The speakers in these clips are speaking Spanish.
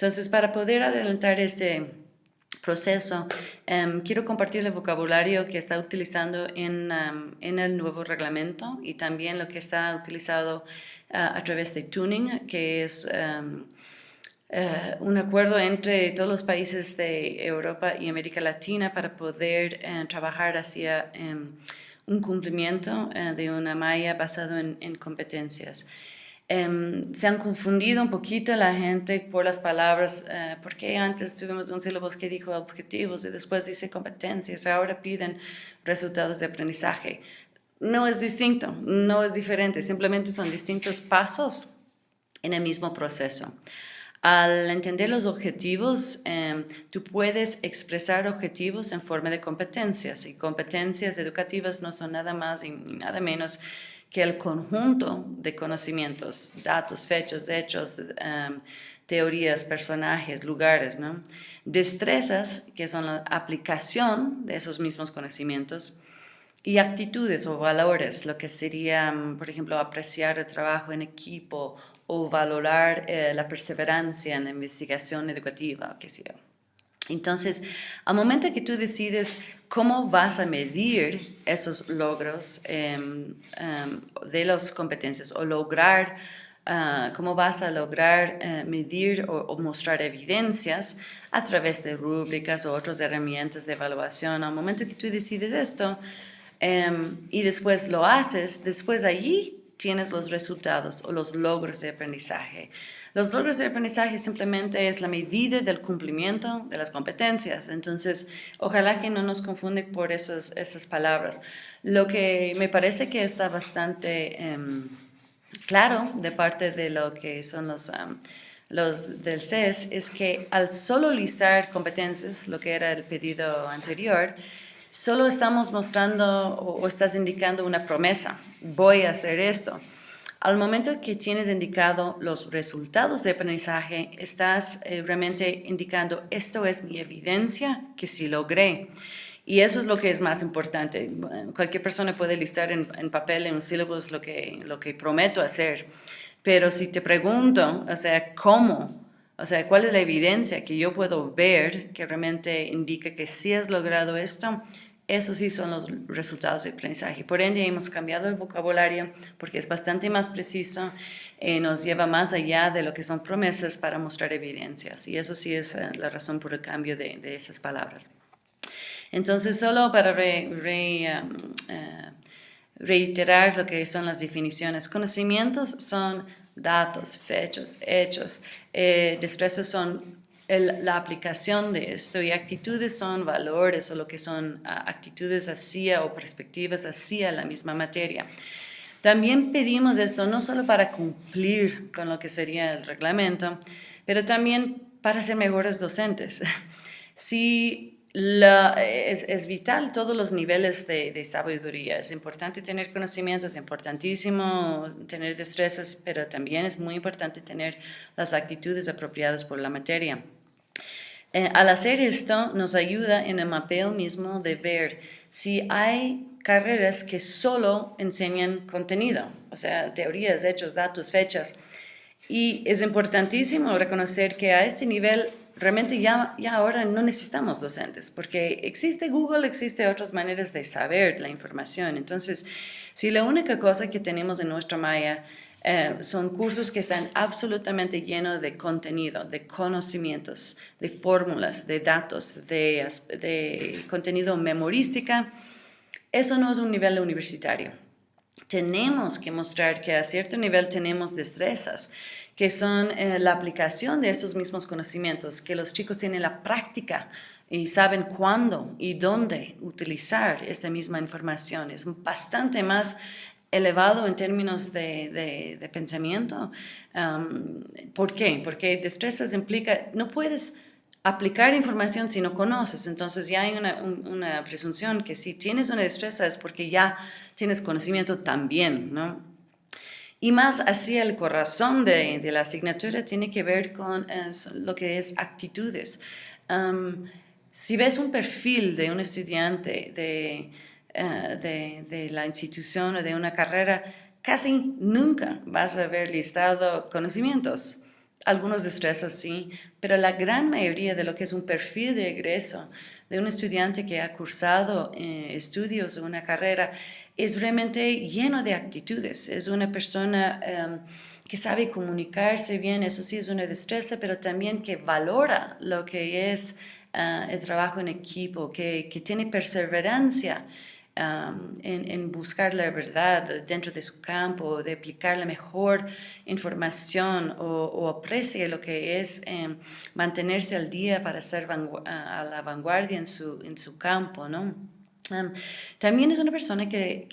Entonces, para poder adelantar este proceso, em, quiero compartir el vocabulario que está utilizando en, em, en, el nuevo reglamento y también lo que está utilizado ah, a través de tuning, que es em, eh, un acuerdo entre todos los países de Europa y América Latina para poder eh, trabajar hacia un cumplimiento eh, de una malla basado en competencias. Em, se han confundido un poquito la gente por las palabras, eh, porque antes tuvimos un sílabus que dijo objetivos y después dice competencias, ahora piden resultados de aprendizaje. No es distinto, no es diferente, simplemente son distintos pasos en el mismo proceso. Al entender los objetivos, em, tú puedes expresar objetivos en forma de competencias y competencias educativas no son nada más y nada menos que el conjunto de conocimientos, datos, fechas, hechos, em, teorías, personajes, lugares, ¿no? destrezas, que son la aplicación de esos mismos conocimientos, y actitudes o valores, lo que sería, por ejemplo, apreciar el trabajo en equipo o valorar eh, la perseverancia en la investigación educativa, qué sé. Entonces, al momento que tú decides cómo vas a medir esos logros em, em, de las competencias o lograr, ah, cómo vas a lograr eh, medir o, mostrar evidencias a través de rúbricas o otras herramientas de evaluación. Al momento que tú decides esto em, y después lo haces, después allí tienes los resultados o los logros de aprendizaje. Los logros de aprendizaje simplemente es la medida del cumplimiento de las competencias. Entonces, ojalá que no nos confunde por esas, palabras. Lo que me parece que está bastante em, claro de parte de lo que son los del CES es que al solo listar competencias, lo que era el pedido anterior, solo estamos mostrando o estás indicando una promesa. Voy a hacer esto. Al momento que tienes indicado los resultados de aprendizaje, estás eh, realmente indicando esto es mi evidencia que sí logré. Y eso es lo que es más importante. Cualquier persona puede listar en, papel, en un syllabus, lo que, lo que prometo hacer. Pero si te pregunto, o sea, ¿cómo? O sea, ¿cuál es la evidencia que yo puedo ver que realmente indica que sí has logrado esto? Esos sí son los resultados de aprendizaje. Por ende, hemos cambiado el vocabulario porque es bastante más preciso, y eh, nos lleva más allá de lo que son promesas para mostrar evidencias. Y eso sí es eh, la razón por el cambio de, esas palabras. Entonces, solo para um, eh, reiterar lo que son las definiciones. Conocimientos son datos, fechas, hechos. destrezas son la aplicación de esto y actitudes son valores o lo que son ah, actitudes hacia o perspectivas hacia la misma materia. También pedimos esto no solo para cumplir con lo que sería el reglamento, pero también para ser mejores docentes. Si es, vital todos los niveles de, de, sabiduría. Es importante tener conocimientos, es importantísimo tener destrezas, pero también es muy importante tener las actitudes apropiadas por la materia. Eh, al hacer esto nos ayuda en el mapeo mismo de ver si hay carreras que solo enseñan contenido, o sea, teorías, hechos, datos, fechas. Y es importantísimo reconocer que a este nivel realmente ya, ya ahora no necesitamos docentes, porque existe Google, existe otras maneras de saber la información. Entonces, si la única cosa que tenemos en nuestra malla eh, son cursos que están absolutamente llenos de contenido, de conocimientos, de fórmulas, de datos, de, contenido memorística. Eso no es un nivel universitario. Tenemos que mostrar que a cierto nivel tenemos destrezas, que son eh, la aplicación de esos mismos conocimientos, que los chicos tienen la práctica y saben cuándo y dónde utilizar esta misma información. Es bastante más elevado en términos de, de, pensamiento. Um, ¿Por qué? Porque destrezas implica, no puedes aplicar información si no conoces, entonces ya hay una, una, presunción que si tienes una destreza es porque ya tienes conocimiento también, ¿no? Y más hacia el corazón de, de la asignatura tiene que ver con eh, lo que es actitudes. Um, si ves un perfil de un estudiante de eh, de, la institución o de una carrera, casi nunca vas a ver listado conocimientos. algunos destrezas sí, pero la gran mayoría de lo que es un perfil de egreso de un estudiante que ha cursado eh, estudios o una carrera es realmente lleno de actitudes. Es una persona em, que sabe comunicarse bien, eso sí es una destreza, pero también que valora lo que es eh, el trabajo en equipo, que, que tiene perseverancia en, buscar la verdad dentro de su campo, de aplicar la mejor información o, aprecie lo que es em, mantenerse al día para ser a la vanguardia en su, en su campo, ¿no? También es una persona que,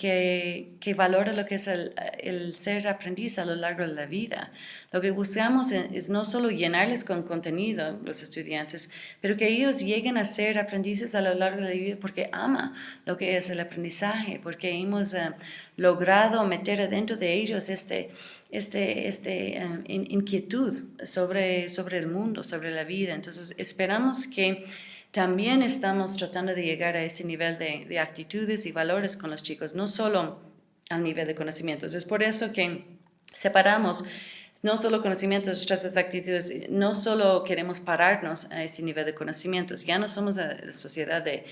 que, valora lo que es el, el, ser aprendiz a lo largo de la vida. Lo que buscamos es, no solo llenarles con contenido los estudiantes, pero que ellos lleguen a ser aprendices a lo largo de la vida porque ama lo que es el aprendizaje, porque hemos eh, logrado meter adentro de ellos este, este, este eh, inquietud sobre, sobre el mundo, sobre la vida. Entonces esperamos que también estamos tratando de llegar a ese nivel de, actitudes y valores con los chicos, no solo al nivel de conocimientos. Es por eso que separamos no solo conocimientos, otras actitudes, no solo queremos pararnos a ese nivel de conocimientos, ya no somos la sociedad de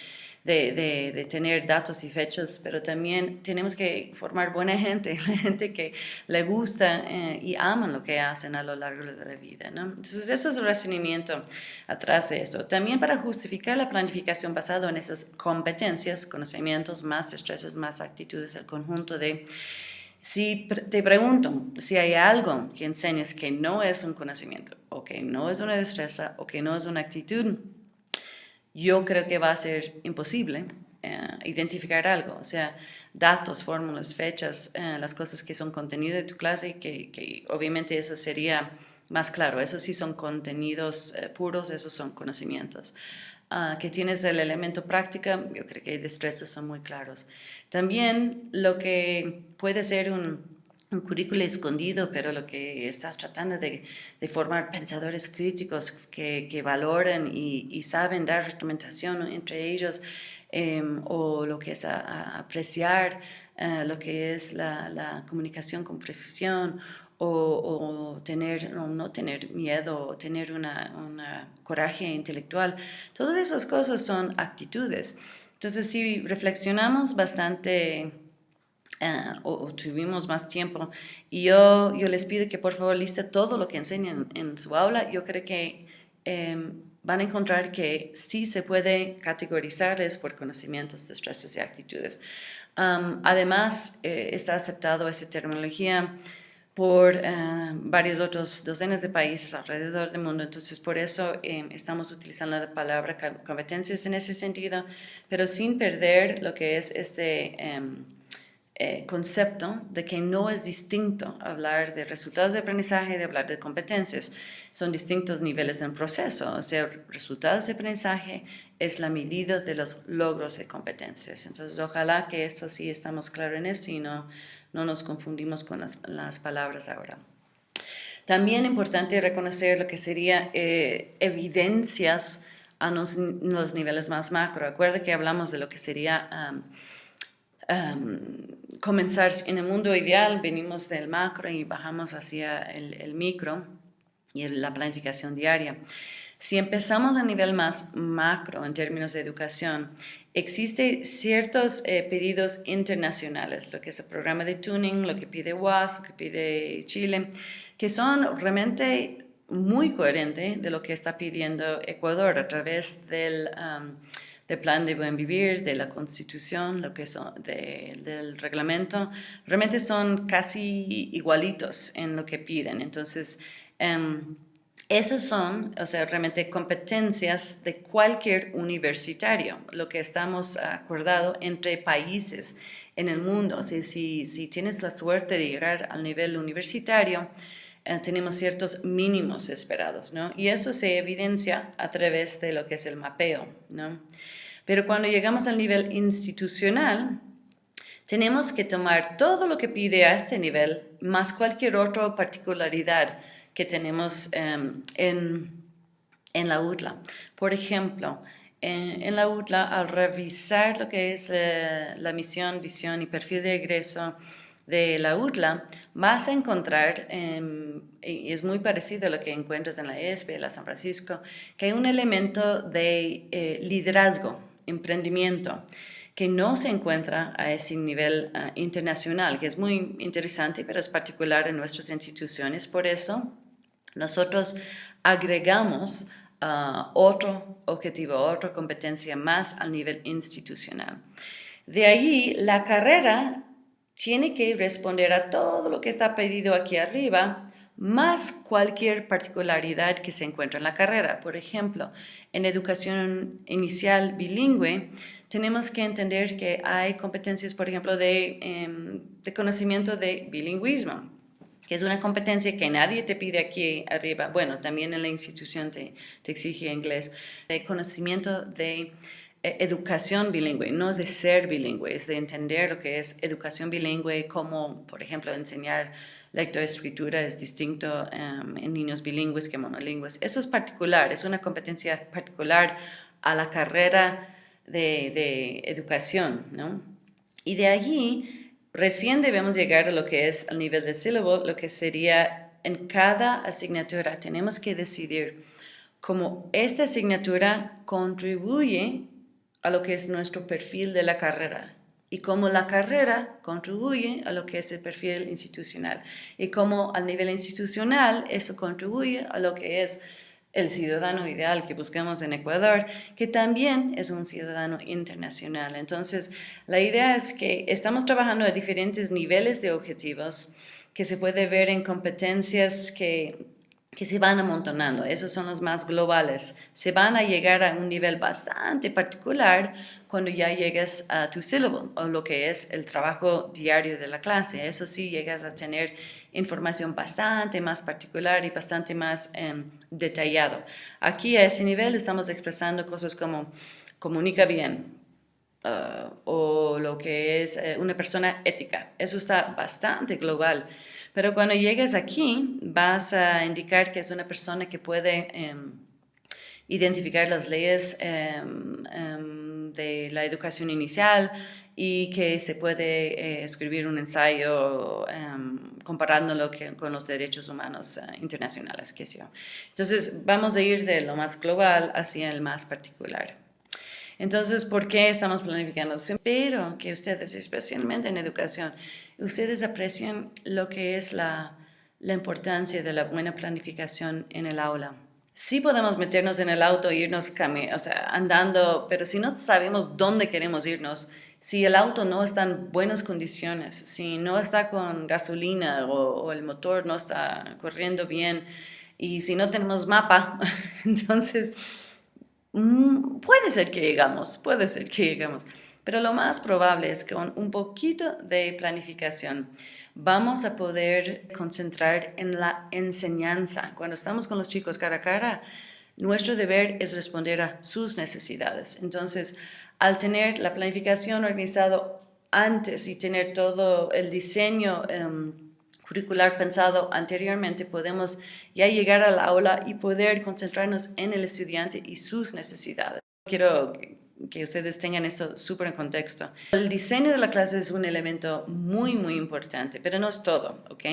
de, tener datos y fechas, pero también tenemos que formar buena gente, la gente que le gusta eh, y aman lo que hacen a lo largo de la vida. ¿no? Entonces, eso es el razonamiento atrás de esto. También para justificar la planificación basada en esas competencias, conocimientos, más destrezas, más actitudes, el conjunto de... Si te pregunto si hay algo que enseñes que no es un conocimiento, o que no es una destreza, o que no es una actitud, yo creo que va a ser imposible eh, identificar algo, o sea, datos, fórmulas, fechas, eh, las cosas que son contenido de tu clase, que, obviamente eso sería más claro, esos sí son contenidos eh, puros, esos son conocimientos. Ah, que tienes el elemento práctica, yo creo que destrezas son muy claros. También lo que puede ser un un currículo escondido, pero lo que estás tratando de, formar pensadores críticos que, que valoren y, saben dar recomendación entre ellos, em, o lo que es apreciar eh, lo que es la, comunicación con precisión, o, tener, o no tener miedo, o tener una, una coraje intelectual. Todas esas cosas son actitudes. Entonces, si reflexionamos bastante eh, o, tuvimos más tiempo. Y yo, yo les pido que por favor liste todo lo que enseñan en su aula. Yo creo que em, van a encontrar que sí se puede categorizarles por conocimientos, destrezas y actitudes. además, eh, está aceptado esa terminología por eh, varios otros docenas de países alrededor del mundo. Entonces, por eso em, estamos utilizando la palabra competencias en ese sentido, pero sin perder lo que es este em, eh, concepto de que no es distinto hablar de resultados de aprendizaje de hablar de competencias. Son distintos niveles en proceso. O sea, resultados de aprendizaje es la medida de los logros de competencias. Entonces, ojalá que esto sí estamos claros en esto y no, no nos confundimos con las, las palabras ahora. También importante reconocer lo que sería eh, evidencias a los, niveles más macro. Recuerda que hablamos de lo que sería comenzar en el mundo ideal, venimos del macro y bajamos hacia el, micro y la planificación diaria. Si empezamos a nivel más macro en términos de educación, existen ciertos eh, pedidos internacionales, lo que es el programa de tuning, lo que pide WAS, lo que pide Chile, que son realmente muy coherentes de lo que está pidiendo Ecuador a través del del plan de buen vivir, de la constitución, lo que son del reglamento, realmente son casi igualitos en lo que piden. Entonces, um, esos son, o sea, realmente competencias de cualquier universitario, lo que estamos acordado entre países en el mundo. O sea, si, si tienes la suerte de llegar al nivel universitario, eh, tenemos ciertos mínimos esperados, ¿no? Y eso se evidencia a través de lo que es el mapeo, ¿no? Pero cuando llegamos al nivel institucional, tenemos que tomar todo lo que pide a este nivel, más cualquier otra particularidad que tenemos em, en, en, la UTLA. Por ejemplo, en, la UTLA, al revisar lo que es eh, la misión, visión y perfil de egreso, de la UTLA, vas a encontrar, em, y es muy parecido a lo que encuentras en la ESPE, la San Francisco, que hay un elemento de eh, liderazgo, emprendimiento, que no se encuentra a ese nivel ah, internacional, que es muy interesante, pero es particular en nuestras instituciones. Por eso, nosotros agregamos ah, otro objetivo, otra competencia más al nivel institucional. De ahí, la carrera tiene que responder a todo lo que está pedido aquí arriba, más cualquier particularidad que se encuentra en la carrera. Por ejemplo, en educación inicial bilingüe, tenemos que entender que hay competencias, por ejemplo, de, em, conocimiento de bilingüismo, que es una competencia que nadie te pide aquí arriba. Bueno, también en la institución te, te exige inglés. De conocimiento de educación bilingüe, no es de ser bilingüe, es de entender lo que es educación bilingüe, como, por ejemplo, enseñar lectoescritura es distinto em, en niños bilingües que monolingües. Eso es particular, es una competencia particular a la carrera de, de educación, ¿no? Y de allí, recién debemos llegar a lo que es el nivel de sílabo, lo que sería en cada asignatura tenemos que decidir cómo esta asignatura contribuye a lo que es nuestro perfil de la carrera y cómo la carrera contribuye a lo que es el perfil institucional y cómo a nivel institucional eso contribuye a lo que es el ciudadano ideal que buscamos en Ecuador, que también es un ciudadano internacional. Entonces, la idea es que estamos trabajando a diferentes niveles de objetivos que se puede ver en competencias que que se van amontonando, esos son los más globales, se van a llegar a un nivel bastante particular cuando ya llegues a tu sílabo o lo que es el trabajo diario de la clase, eso sí llegas a tener información bastante más particular y bastante más em, detallado. Aquí a ese nivel estamos expresando cosas como comunica bien, uh, o lo que es eh, una persona ética. Eso está bastante global. Pero cuando llegues aquí, vas a indicar que es una persona que puede em, identificar las leyes em, em, de la educación inicial y que se puede eh, escribir un ensayo comparándolo con los derechos humanos uh, internacionales. Que sea. Entonces, vamos a ir de lo más global hacia el más particular. Entonces, ¿por qué estamos planificando? Espero que ustedes, especialmente en educación, ustedes aprecien lo que es la, importancia de la buena planificación en el aula. Sí podemos meternos en el auto e irnos o sea, andando, pero si no sabemos dónde queremos irnos, si el auto no está en buenas condiciones, si no está con gasolina o, el motor no está corriendo bien y si no tenemos mapa, entonces mm, puede ser que llegamos, puede ser que llegamos. Pero lo más probable es que con un poquito de planificación vamos a poder concentrar en la enseñanza. Cuando estamos con los chicos cara a cara, nuestro deber es responder a sus necesidades. Entonces, al tener la planificación organizado antes y tener todo el diseño em, curricular pensado anteriormente, podemos ya llegar al aula y poder concentrarnos en el estudiante y sus necesidades. Quiero que ustedes tengan esto súper en contexto. El diseño de la clase es un elemento muy, muy importante, pero no es todo, ¿ok?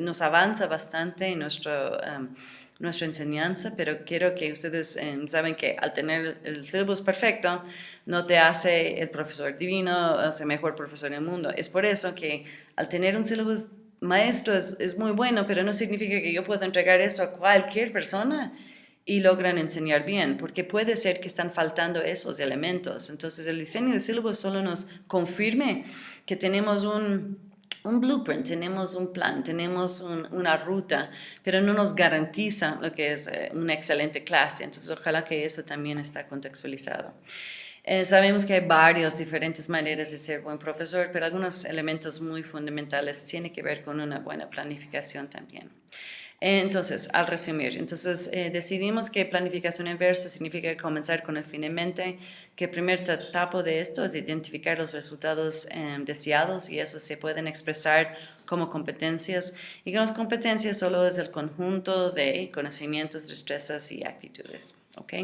nos avanza bastante en nuestro, um, nuestra enseñanza, pero quiero que ustedes um, saben que al tener el syllabus perfecto, no te hace el profesor divino, hace mejor profesor del mundo. Es por eso que al tener un syllabus maestro es, es muy bueno, pero no significa que yo pueda entregar esto a cualquier persona y logran enseñar bien, porque puede ser que están faltando esos elementos. Entonces el diseño de sílabus solo nos confirme que tenemos un, un blueprint, tenemos un plan, tenemos una ruta, pero no nos garantiza lo que es eh, una excelente clase. Entonces ojalá que eso también está contextualizado. Eh, sabemos que hay varias diferentes maneras de ser buen profesor, pero algunos elementos muy fundamentales tienen que ver con una buena planificación también. Entonces, al resumir, entonces eh, decidimos que planificación inversa significa comenzar con el fin en mente, que el primer etapa de esto es identificar los resultados em, deseados y eso se pueden expresar como competencias y que las competencias solo es el conjunto de conocimientos, destrezas y actitudes. ¿ok?